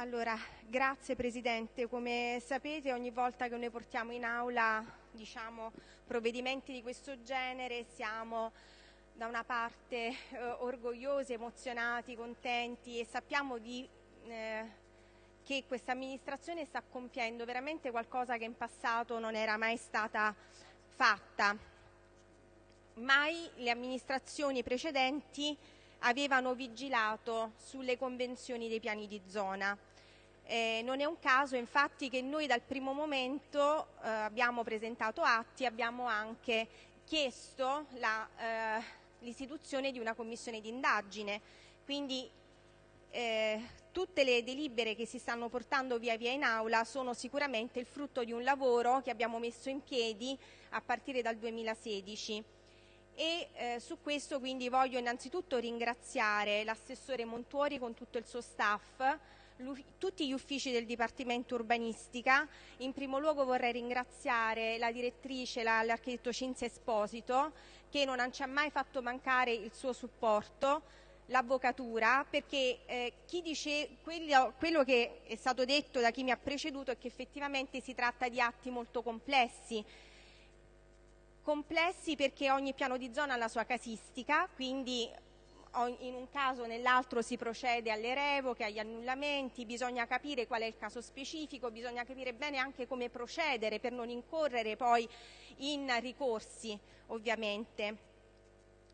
Allora, grazie Presidente. Come sapete ogni volta che noi portiamo in aula diciamo, provvedimenti di questo genere siamo da una parte eh, orgogliosi, emozionati, contenti e sappiamo di, eh, che questa amministrazione sta compiendo veramente qualcosa che in passato non era mai stata fatta. Mai le amministrazioni precedenti avevano vigilato sulle convenzioni dei piani di zona. Eh, non è un caso infatti che noi dal primo momento eh, abbiamo presentato atti, abbiamo anche chiesto eh, l'istituzione di una commissione d'indagine, quindi eh, tutte le delibere che si stanno portando via via in aula sono sicuramente il frutto di un lavoro che abbiamo messo in piedi a partire dal 2016 e eh, su questo quindi voglio innanzitutto ringraziare l'assessore Montuori con tutto il suo staff, tutti gli uffici del Dipartimento Urbanistica. In primo luogo vorrei ringraziare la direttrice, l'architetto Cinzia Esposito, che non ci ha mai fatto mancare il suo supporto, l'avvocatura, perché eh, dice, quello, quello che è stato detto da chi mi ha preceduto è che effettivamente si tratta di atti molto complessi, complessi perché ogni piano di zona ha la sua casistica, quindi in un caso o nell'altro si procede alle revoche, agli annullamenti, bisogna capire qual è il caso specifico, bisogna capire bene anche come procedere per non incorrere poi in ricorsi ovviamente.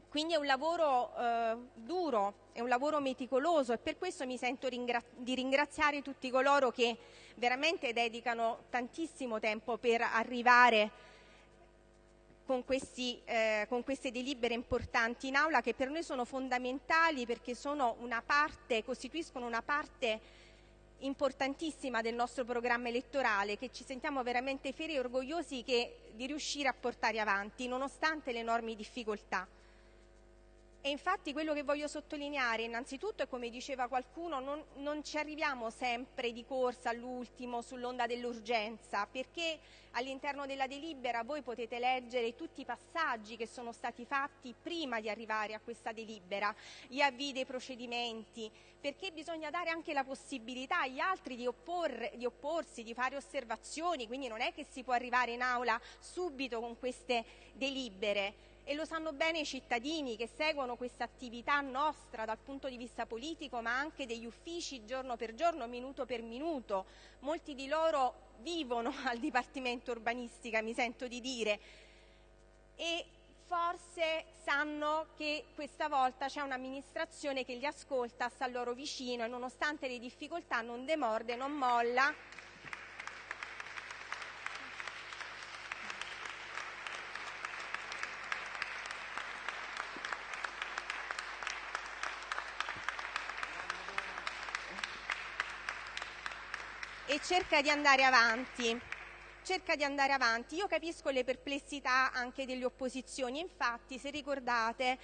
Quindi è un lavoro eh, duro, è un lavoro meticoloso e per questo mi sento ringra di ringraziare tutti coloro che veramente dedicano tantissimo tempo per arrivare con, questi, eh, con, queste delibere importanti in aula che per noi sono fondamentali perché una parte, costituiscono una parte importantissima del nostro programma elettorale che ci sentiamo veramente fieri e orgogliosi che, di riuscire a portare avanti nonostante le enormi difficoltà. E infatti quello che voglio sottolineare innanzitutto è come diceva qualcuno, non, non ci arriviamo sempre di corsa all'ultimo sull'onda dell'urgenza, perché all'interno della delibera voi potete leggere tutti i passaggi che sono stati fatti prima di arrivare a questa delibera, gli avvii dei procedimenti, perché bisogna dare anche la possibilità agli altri di, opporre, di opporsi, di fare osservazioni, quindi non è che si può arrivare in aula subito con queste delibere e lo sanno bene i cittadini che seguono questa attività nostra dal punto di vista politico ma anche degli uffici giorno per giorno, minuto per minuto. Molti di loro vivono al Dipartimento Urbanistica, mi sento di dire, e forse sanno che questa volta c'è un'amministrazione che li ascolta, sta loro vicino e nonostante le difficoltà non demorde, non molla e cerca di andare avanti. Cerca di andare avanti. Io capisco le perplessità anche delle opposizioni, infatti se ricordate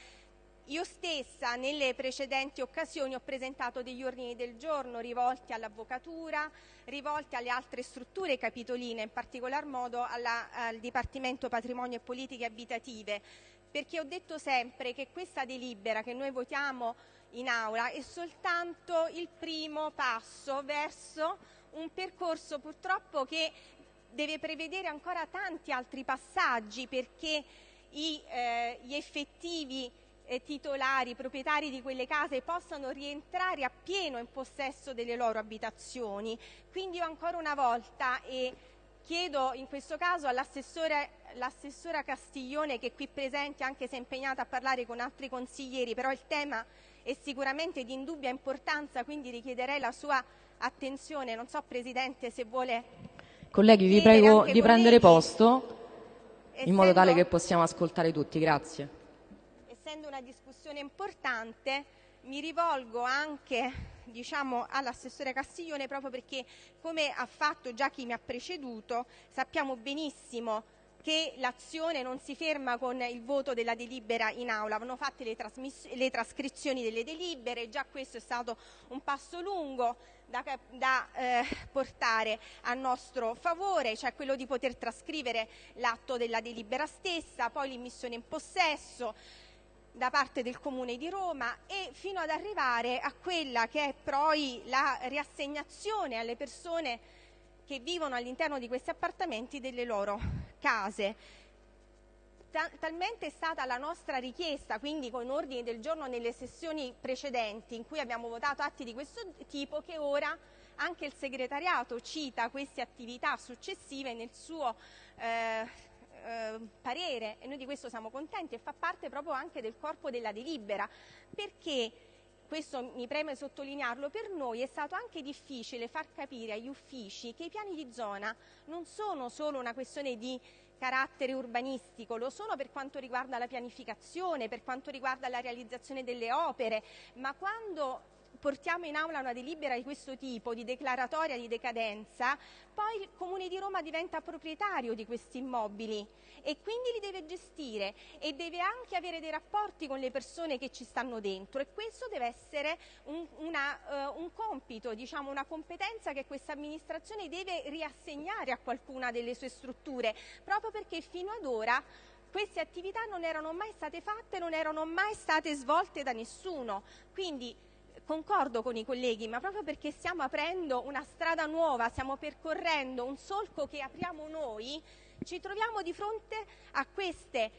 io stessa nelle precedenti occasioni ho presentato degli ordini del giorno rivolti all'avvocatura, rivolti alle altre strutture capitoline, in particolar modo alla, al Dipartimento Patrimonio e Politiche Abitative, perché ho detto sempre che questa delibera che noi votiamo in aula è soltanto il primo passo verso un percorso purtroppo che deve prevedere ancora tanti altri passaggi perché i, eh, gli effettivi eh, titolari, proprietari di quelle case possano rientrare appieno in possesso delle loro abitazioni. Quindi io ancora una volta e chiedo in questo caso all'assessora Castiglione che è qui presente anche se è impegnata a parlare con altri consiglieri, però il tema è sicuramente di indubbia importanza, quindi richiederei la sua attenzione, non so Presidente se vuole... Colleghi vi prego di prendere posto in modo tale che possiamo ascoltare tutti, grazie. Essendo una discussione importante mi rivolgo anche diciamo, all'assessore Castiglione proprio perché come ha fatto già chi mi ha preceduto sappiamo benissimo che l'azione non si ferma con il voto della delibera in aula, vanno fatte le, le trascrizioni delle delibere, già questo è stato un passo lungo da, da eh, portare a nostro favore, cioè quello di poter trascrivere l'atto della delibera stessa, poi l'immissione in possesso, da parte del Comune di Roma e fino ad arrivare a quella che è poi la riassegnazione alle persone che vivono all'interno di questi appartamenti delle loro case. Talmente è stata la nostra richiesta, quindi con ordini del giorno nelle sessioni precedenti in cui abbiamo votato atti di questo tipo, che ora anche il segretariato cita queste attività successive nel suo eh, eh, parere e noi di questo siamo contenti e fa parte proprio anche del corpo della delibera. Perché questo mi preme sottolinearlo, per noi è stato anche difficile far capire agli uffici che i piani di zona non sono solo una questione di carattere urbanistico, lo sono per quanto riguarda la pianificazione, per quanto riguarda la realizzazione delle opere, ma quando portiamo in aula una delibera di questo tipo, di declaratoria di decadenza, poi il Comune di Roma diventa proprietario di questi immobili e quindi li deve gestire e deve anche avere dei rapporti con le persone che ci stanno dentro e questo deve essere un, una, uh, un compito, diciamo una competenza che questa amministrazione deve riassegnare a qualcuna delle sue strutture, proprio perché fino ad ora queste attività non erano mai state fatte, non erano mai state svolte da nessuno. Quindi concordo con i colleghi, ma proprio perché stiamo aprendo una strada nuova, stiamo percorrendo un solco che apriamo noi, ci troviamo di fronte a queste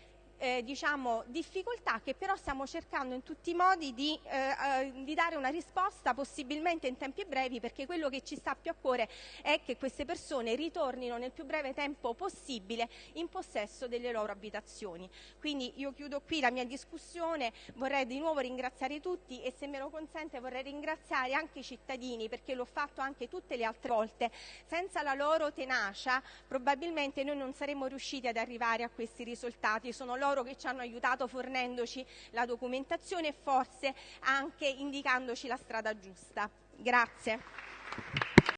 eh, diciamo, difficoltà che però stiamo cercando in tutti i modi di, eh, eh, di, dare una risposta possibilmente in tempi brevi perché quello che ci sta più a cuore è che queste persone ritornino nel più breve tempo possibile in possesso delle loro abitazioni. Quindi io chiudo qui la mia discussione, vorrei di nuovo ringraziare tutti e se me lo consente vorrei ringraziare anche i cittadini perché l'ho fatto anche tutte le altre volte. Senza la loro tenacia probabilmente noi non saremmo riusciti ad arrivare a questi risultati. Sono loro loro che ci hanno aiutato fornendoci la documentazione e forse anche indicandoci la strada giusta.